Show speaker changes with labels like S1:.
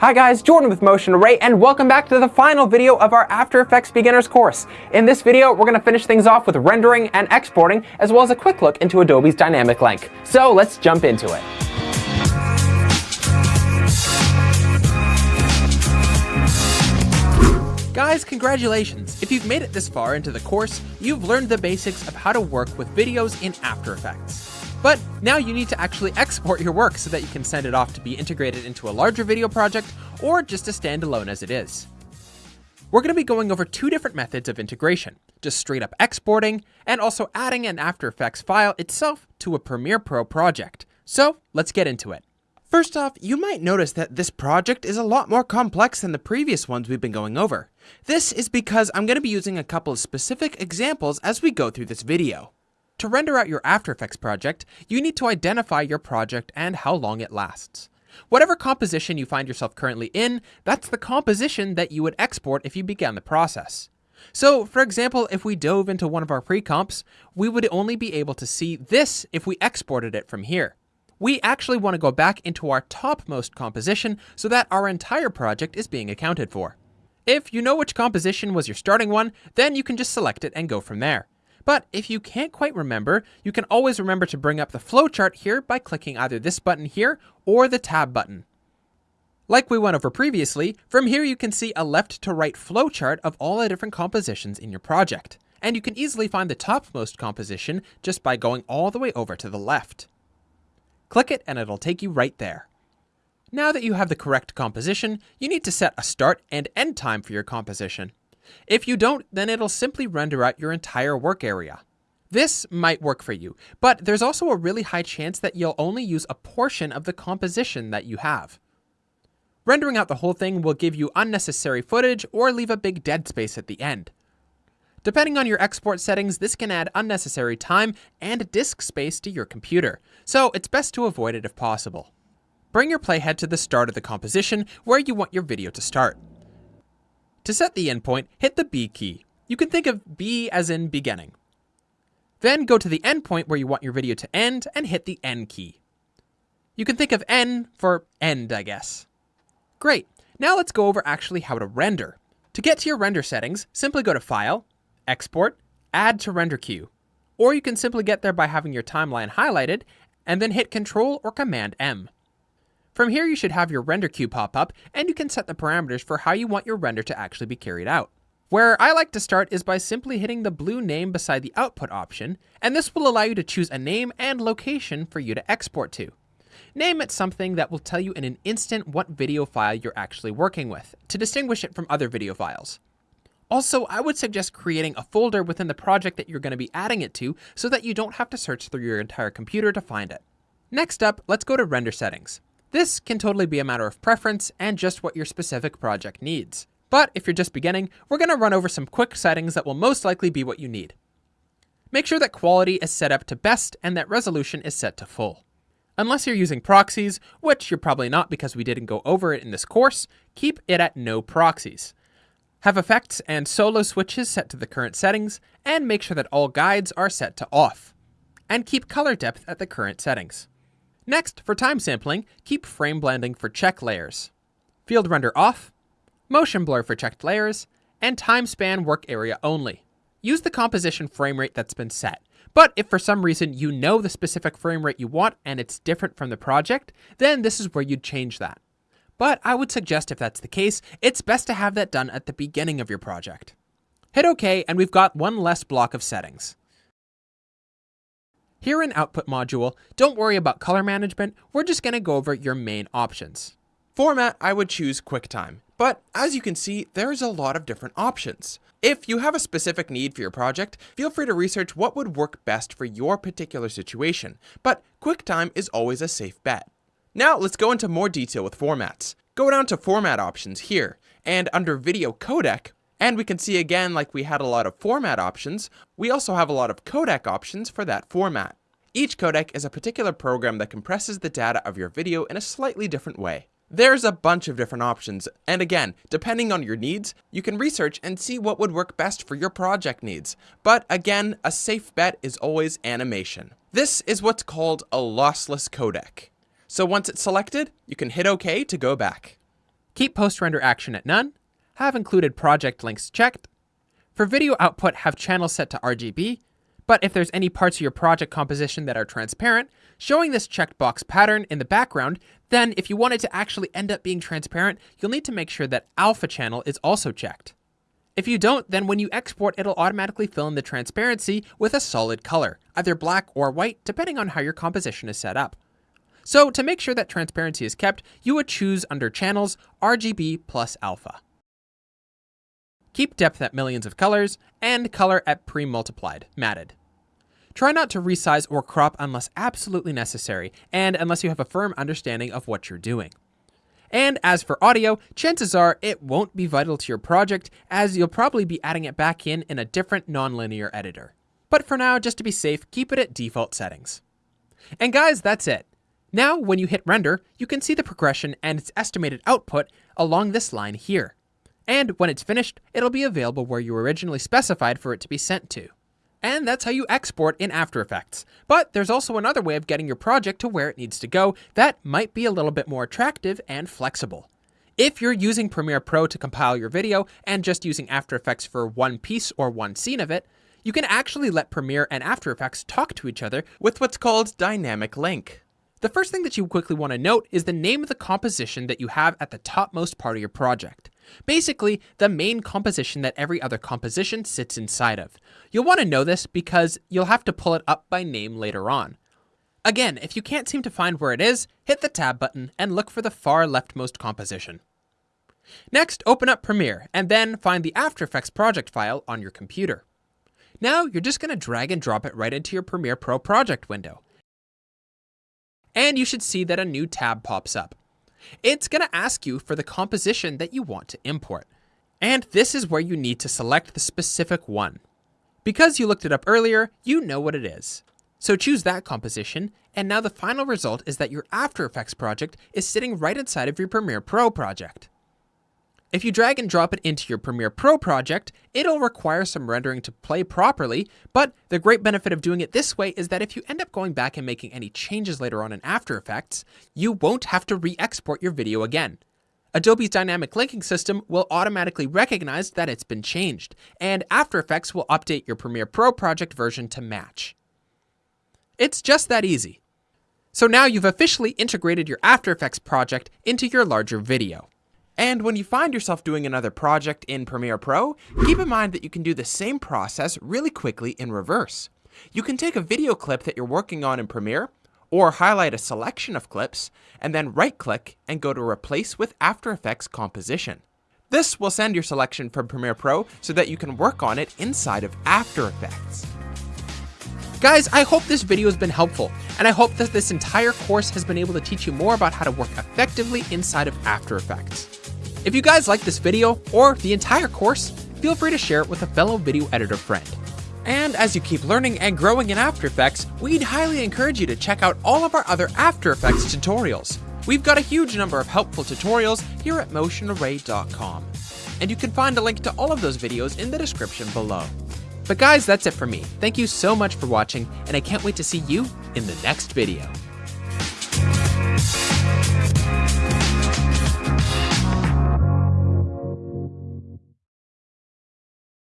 S1: Hi guys, Jordan with Motion Array, and welcome back to the final video of our After Effects Beginners course. In this video, we're going to finish things off with rendering and exporting, as well as a quick look into Adobe's Dynamic Link. So let's jump into it. Guys, congratulations! If you've made it this far into the course, you've learned the basics of how to work with videos in After Effects. But now you need to actually export your work so that you can send it off to be integrated into a larger video project or just to stand alone as it is. We're going to be going over two different methods of integration, just straight up exporting and also adding an After Effects file itself to a Premiere Pro project. So let's get into it. First off, you might notice that this project is a lot more complex than the previous ones we've been going over. This is because I'm going to be using a couple of specific examples as we go through this video. To render out your After Effects project, you need to identify your project and how long it lasts. Whatever composition you find yourself currently in, that's the composition that you would export if you began the process. So, for example, if we dove into one of our pre-comps, we would only be able to see this if we exported it from here. We actually want to go back into our topmost composition so that our entire project is being accounted for. If you know which composition was your starting one, then you can just select it and go from there. But if you can't quite remember, you can always remember to bring up the flowchart here by clicking either this button here or the tab button. Like we went over previously, from here you can see a left to right flowchart of all the different compositions in your project. And you can easily find the topmost composition just by going all the way over to the left. Click it and it'll take you right there. Now that you have the correct composition, you need to set a start and end time for your composition. If you don't, then it'll simply render out your entire work area. This might work for you, but there's also a really high chance that you'll only use a portion of the composition that you have. Rendering out the whole thing will give you unnecessary footage or leave a big dead space at the end. Depending on your export settings, this can add unnecessary time and disk space to your computer, so it's best to avoid it if possible. Bring your playhead to the start of the composition where you want your video to start. To set the endpoint, hit the B key. You can think of B as in beginning. Then go to the endpoint where you want your video to end and hit the N key. You can think of N for end, I guess. Great. Now let's go over actually how to render. To get to your render settings, simply go to File, Export, Add to Render Queue. Or you can simply get there by having your timeline highlighted and then hit Control or Command M. From here, you should have your render queue pop up, and you can set the parameters for how you want your render to actually be carried out. Where I like to start is by simply hitting the blue name beside the output option, and this will allow you to choose a name and location for you to export to. Name it something that will tell you in an instant what video file you're actually working with, to distinguish it from other video files. Also, I would suggest creating a folder within the project that you're going to be adding it to so that you don't have to search through your entire computer to find it. Next up, let's go to render settings. This can totally be a matter of preference and just what your specific project needs. But if you're just beginning, we're going to run over some quick settings that will most likely be what you need. Make sure that quality is set up to best and that resolution is set to full. Unless you're using proxies, which you're probably not because we didn't go over it in this course, keep it at no proxies. Have effects and solo switches set to the current settings, and make sure that all guides are set to off. And keep color depth at the current settings. Next, for time sampling, keep frame blending for check layers, field render off, motion blur for checked layers, and time span work area only. Use the composition frame rate that's been set. But if for some reason you know the specific frame rate you want and it's different from the project, then this is where you'd change that. But I would suggest if that's the case, it's best to have that done at the beginning of your project. Hit OK and we've got one less block of settings. Here in Output module, don't worry about color management, we're just going to go over your main options. Format, I would choose QuickTime, but as you can see, there's a lot of different options. If you have a specific need for your project, feel free to research what would work best for your particular situation, but QuickTime is always a safe bet. Now let's go into more detail with formats. Go down to Format options here, and under Video Codec, and we can see again, like we had a lot of format options, we also have a lot of codec options for that format. Each codec is a particular program that compresses the data of your video in a slightly different way. There's a bunch of different options, and again, depending on your needs, you can research and see what would work best for your project needs. But again, a safe bet is always animation. This is what's called a lossless codec. So once it's selected, you can hit OK to go back. Keep post-render action at none, have included project links checked. For video output, have channels set to RGB, but if there's any parts of your project composition that are transparent, showing this checked box pattern in the background, then if you want it to actually end up being transparent, you'll need to make sure that alpha channel is also checked. If you don't, then when you export, it'll automatically fill in the transparency with a solid color, either black or white, depending on how your composition is set up. So to make sure that transparency is kept, you would choose under Channels, RGB plus Alpha. Keep depth at millions of colors, and color at pre-multiplied, matted. Try not to resize or crop unless absolutely necessary, and unless you have a firm understanding of what you're doing. And as for audio, chances are it won't be vital to your project as you'll probably be adding it back in in a different nonlinear editor. But for now, just to be safe, keep it at default settings. And guys, that's it. Now, when you hit render, you can see the progression and its estimated output along this line here. And when it's finished, it'll be available where you originally specified for it to be sent to. And that's how you export in After Effects. But there's also another way of getting your project to where it needs to go that might be a little bit more attractive and flexible. If you're using Premiere Pro to compile your video and just using After Effects for one piece or one scene of it, you can actually let Premiere and After Effects talk to each other with what's called Dynamic Link. The first thing that you quickly want to note is the name of the composition that you have at the topmost part of your project. Basically, the main composition that every other composition sits inside of. You'll want to know this because you'll have to pull it up by name later on. Again, if you can't seem to find where it is, hit the tab button and look for the far leftmost composition. Next, open up Premiere and then find the After Effects project file on your computer. Now, you're just going to drag and drop it right into your Premiere Pro project window and you should see that a new tab pops up. It's going to ask you for the composition that you want to import. And this is where you need to select the specific one. Because you looked it up earlier, you know what it is. So choose that composition, and now the final result is that your After Effects project is sitting right inside of your Premiere Pro project. If you drag and drop it into your Premiere Pro project, it'll require some rendering to play properly, but the great benefit of doing it this way is that if you end up going back and making any changes later on in After Effects, you won't have to re-export your video again. Adobe's dynamic linking system will automatically recognize that it's been changed, and After Effects will update your Premiere Pro project version to match. It's just that easy. So now you've officially integrated your After Effects project into your larger video. And when you find yourself doing another project in Premiere Pro, keep in mind that you can do the same process really quickly in reverse. You can take a video clip that you're working on in Premiere, or highlight a selection of clips, and then right-click and go to Replace with After Effects Composition. This will send your selection from Premiere Pro so that you can work on it inside of After Effects. Guys, I hope this video has been helpful, and I hope that this entire course has been able to teach you more about how to work effectively inside of After Effects. If you guys like this video, or the entire course, feel free to share it with a fellow video editor friend. And as you keep learning and growing in After Effects, we'd highly encourage you to check out all of our other After Effects tutorials. We've got a huge number of helpful tutorials here at motionarray.com. And you can find a link to all of those videos in the description below. But guys, that's it for me. Thank you so much for watching, and I can't wait to see you in the next video.